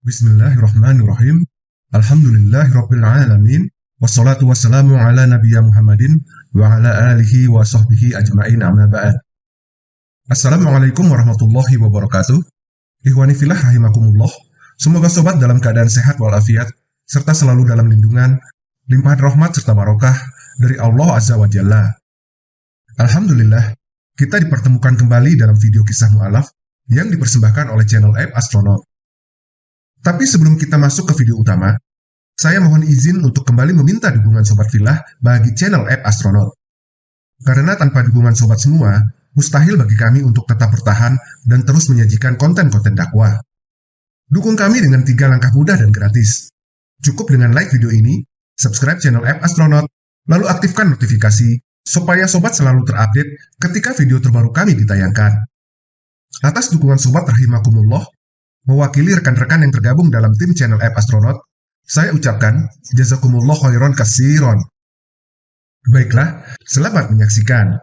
Bismillahirrahmanirrahim. Alhamdulillahirrabbilalamin. Wassalatu wassalamu ala nabiyya Muhammadin wa ala alihi wa sahbihi ajma'in amma ba'd. Assalamualaikum warahmatullahi wabarakatuh. Ikhwani filah rahimakumullah. Semoga sobat dalam keadaan sehat walafiat, serta selalu dalam lindungan, limpahan rahmat serta barokah dari Allah Azza wa Jalla. Alhamdulillah, kita dipertemukan kembali dalam video kisah mu'alaf yang dipersembahkan oleh channel App Astronaut. Tapi sebelum kita masuk ke video utama, saya mohon izin untuk kembali meminta dukungan Sobat Filah bagi channel App Astronaut. Karena tanpa dukungan Sobat semua, mustahil bagi kami untuk tetap bertahan dan terus menyajikan konten-konten dakwah. Dukung kami dengan tiga langkah mudah dan gratis. Cukup dengan like video ini, subscribe channel App Astronaut, lalu aktifkan notifikasi supaya Sobat selalu terupdate ketika video terbaru kami ditayangkan. Atas dukungan Sobat Rahimakumullah, Mewakili rekan-rekan yang tergabung dalam tim channel App Astronaut, saya ucapkan jazakumullah khairan kasiron. Baiklah, selamat menyaksikan.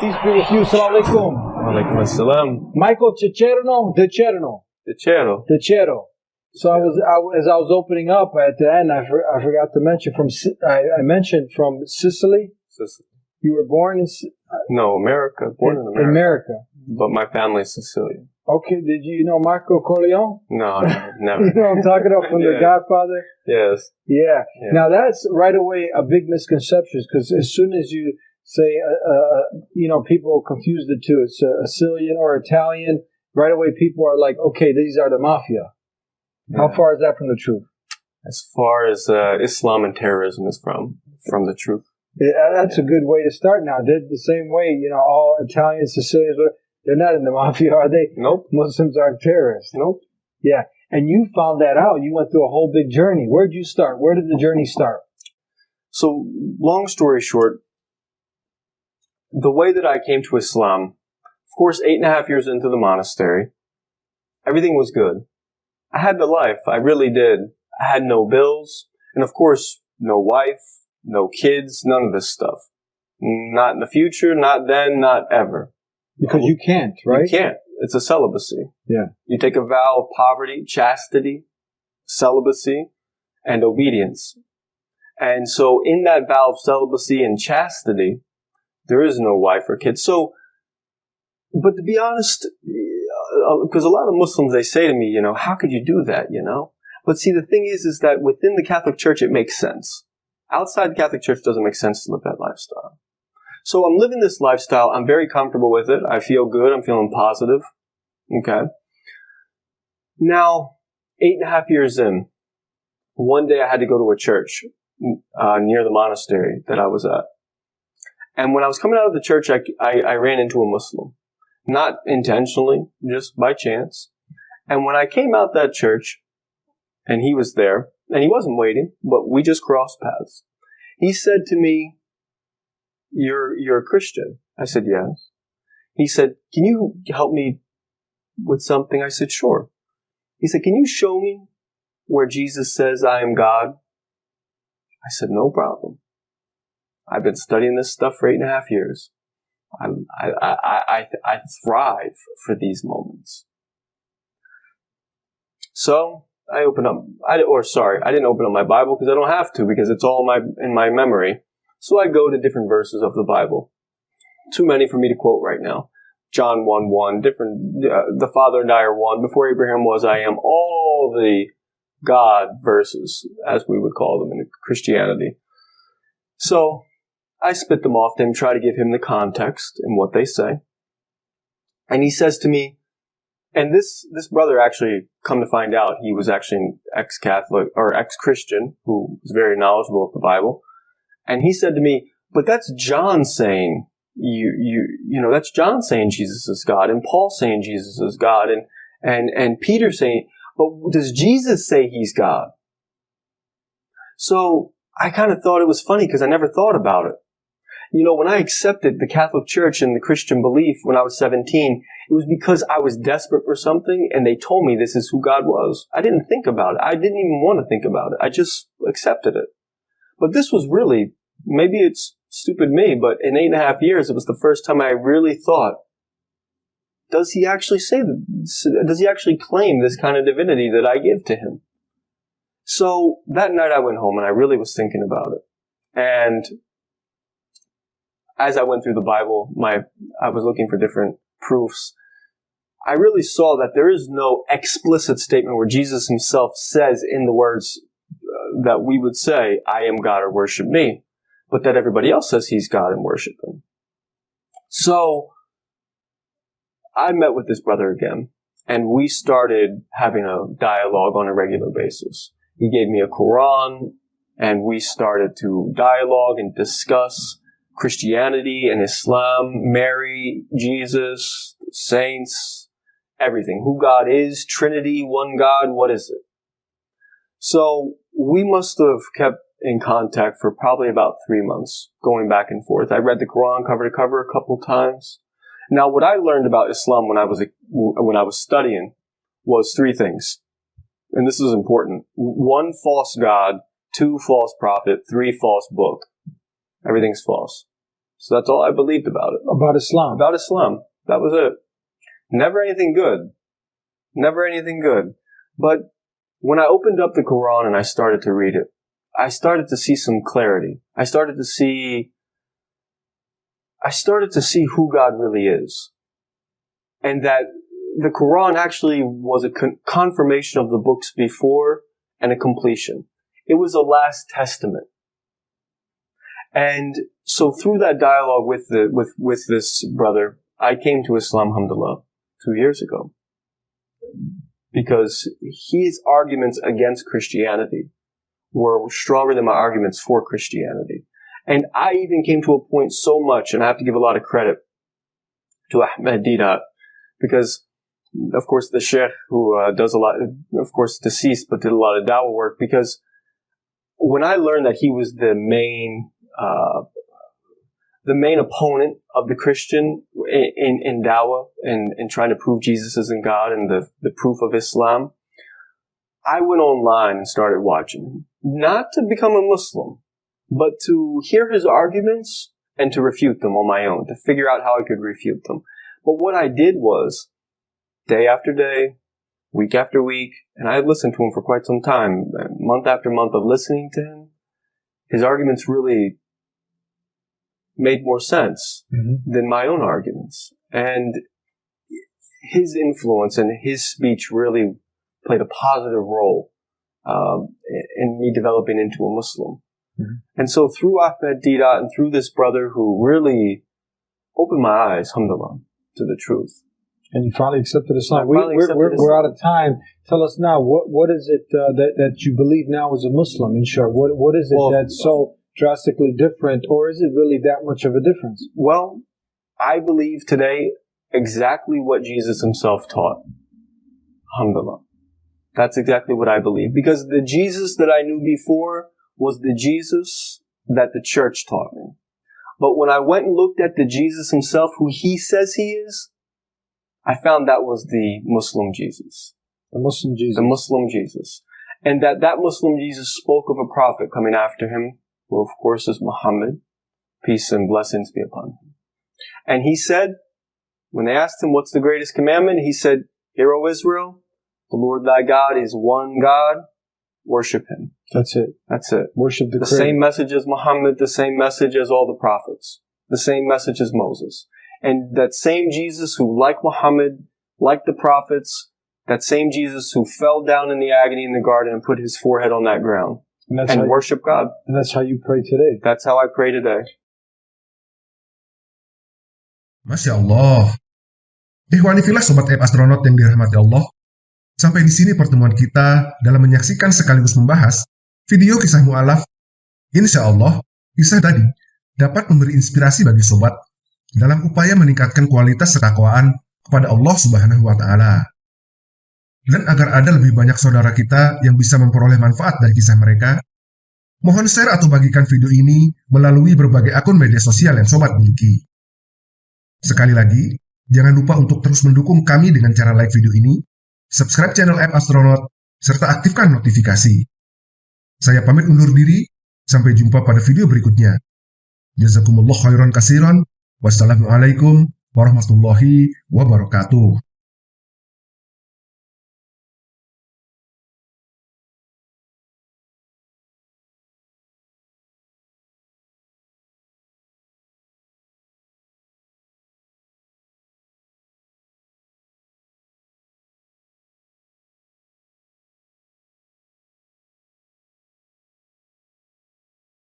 Peace be with you. Assalamualaikum. Waalaikumsalam. Michael Cicerno, De Cerno, De Cero. De Cero. So I was, I, as I was opening up at the end, I, for, I forgot to mention from, I, I mentioned from Sicily. Sis- You were born in, No, America. Born in in America. America. But my family's Sicilian. Okay, did you know Marco Corleone? No, no, You know what I'm talking about from The Godfather? yes. Yeah. Yeah. Now that's right away a big misconception because as soon as you say, uh, uh, you know, people confuse the two. It's uh, Sicilian or Italian. Right away, people are like, okay, these are the mafia. How far is that from the truth? As far as uh, Islam and terrorism is from, from the truth. Yeah, that's a good way to start. Now, they're the same way, you know, all Italians, Sicilians, whatever, they're not in the mafia, are they? Nope. Muslims aren't terrorists. Nope. Yeah. And you found that out. You went through a whole big journey. Where'd you start? Where did the journey start? So, long story short, the way that I came to Islam, of course, eight and a half years into the monastery, everything was good. I had the life. I really did. I had no bills. And of course, no wife, no kids, none of this stuff. Not in the future, not then, not ever. Because you can't, right? You can't. It's a celibacy. Yeah. You take a vow of poverty, chastity, celibacy, and obedience. And so in that vow of celibacy and chastity, there is no wife or kids. So, but to be honest, because a lot of Muslims, they say to me, you know, how could you do that, you know? But see, the thing is, is that within the Catholic Church, it makes sense. Outside the Catholic Church, it doesn't make sense to live that lifestyle. So I'm living this lifestyle. I'm very comfortable with it. I feel good. I'm feeling positive. Okay. Now, eight and a half years in, one day I had to go to a church uh, near the monastery that I was at. And when I was coming out of the church, I, I, I ran into a Muslim. Not intentionally, just by chance. And when I came out that church, and he was there, and he wasn't waiting, but we just crossed paths. He said to me, you're, you're a Christian. I said, yes. He said, can you help me with something? I said, sure. He said, can you show me where Jesus says I am God? I said, no problem. I've been studying this stuff for eight and a half years. I, I, I, I, I thrive for these moments. So I open up, I, or sorry, I didn't open up my Bible because I don't have to because it's all in my, in my memory. So I go to different verses of the Bible. Too many for me to quote right now. John 1 1, different, uh, the Father and I are one. Before Abraham was, I am. All the God verses, as we would call them in Christianity. So I spit them off to him, try to give him the context and what they say. And he says to me, and this, this brother actually, come to find out, he was actually an ex-Catholic or ex-Christian who was very knowledgeable of the Bible. And he said to me, but that's John saying you, you, you know, that's John saying Jesus is God and Paul saying Jesus is God and, and, and Peter saying, but does Jesus say he's God? So I kind of thought it was funny because I never thought about it. You know, when I accepted the Catholic Church and the Christian belief when I was 17, it was because I was desperate for something and they told me this is who God was. I didn't think about it. I didn't even want to think about it. I just accepted it. But this was really, maybe it's stupid me, but in eight and a half years, it was the first time I really thought, does he actually say? Does he actually claim this kind of divinity that I give to him? So that night I went home and I really was thinking about it. And as I went through the Bible, my I was looking for different proofs. I really saw that there is no explicit statement where Jesus himself says in the words uh, that we would say, I am God or worship me, but that everybody else says he's God and worship him. So I met with this brother again and we started having a dialogue on a regular basis. He gave me a Quran and we started to dialogue and discuss Christianity and Islam, Mary, Jesus, saints, everything. Who God is, Trinity, one God, what is it? So we must have kept in contact for probably about three months, going back and forth. I read the Quran cover to cover a couple times. Now, what I learned about Islam when I was when I was studying was three things, and this is important: one false god, two false prophet, three false book. Everything's false. So that's all I believed about it. About Islam. About Islam. That was it. Never anything good. Never anything good. But when I opened up the Quran and I started to read it, I started to see some clarity. I started to see, I started to see who God really is. And that the Quran actually was a con- confirmation of the books before and a completion. It was a last testament. And so through that dialogue with the, with, with this brother, I came to Islam, alhamdulillah, two years ago. Because his arguments against Christianity were stronger than my arguments for Christianity. And I even came to a point so much, and I have to give a lot of credit to Ahmed Deedat, because of course the sheikh who uh, does a lot, of course deceased, but did a lot of dawah work, because when I learned that he was the main, uh, the main opponent of the Christian in, in, in dawah and, and trying to prove Jesus isn't God and the, the proof of Islam, I went online and started watching him not to become a Muslim, but to hear his arguments and to refute them on my own, to figure out how I could refute them. But what I did was, day after day, week after week, and I had listened to him for quite some time, month after month of listening to him, his arguments really made more sense mm-hmm. than my own arguments. And his influence and his speech really played a positive role um, in me developing into a Muslim. Mm-hmm. And so through Ahmed Deedat and through this brother who really opened my eyes, alhamdulillah, to the truth. And you finally accepted Islam. We, are we're, we're, we're, out of time. Tell us now, what, what is it uh, that, that you believe now as a Muslim, in short? What, what is it well, that's so drastically different, or is it really that much of a difference? Well, I believe today exactly what Jesus himself taught. Alhamdulillah. That's exactly what I believe. Because the Jesus that I knew before was the Jesus that the church taught me. But when I went and looked at the Jesus himself, who he says he is, I found that was the Muslim Jesus. The Muslim Jesus. The Muslim Jesus. And that that Muslim Jesus spoke of a prophet coming after him, who of course is Muhammad. Peace and blessings be upon him. And he said, when they asked him, what's the greatest commandment? He said, Hear, O Israel, the Lord thy God is one God. Worship him. That's it. That's it. Worship the, the same message as Muhammad, the same message as all the prophets, the same message as Moses. And that same Jesus who, like Muhammad, like the prophets, that same Jesus who fell down in the agony in the garden and put his forehead on that ground and, and worship you, God. And that's how you pray today. That's how I pray today. Masya Allah. Ikhwani filah Sobat eh, App Astronaut yang dirahmati Allah. Sampai di sini pertemuan kita dalam menyaksikan sekaligus membahas video kisah mu'alaf. Insya Allah, kisah tadi dapat memberi inspirasi bagi sobat dalam upaya meningkatkan kualitas ketakwaan kepada Allah Subhanahu wa Ta'ala. Dan agar ada lebih banyak saudara kita yang bisa memperoleh manfaat dari kisah mereka, mohon share atau bagikan video ini melalui berbagai akun media sosial yang sobat miliki. Sekali lagi, jangan lupa untuk terus mendukung kami dengan cara like video ini subscribe channel App Astronaut, serta aktifkan notifikasi. Saya pamit undur diri, sampai jumpa pada video berikutnya. Jazakumullah khairan kasiran, wassalamualaikum warahmatullahi wabarakatuh.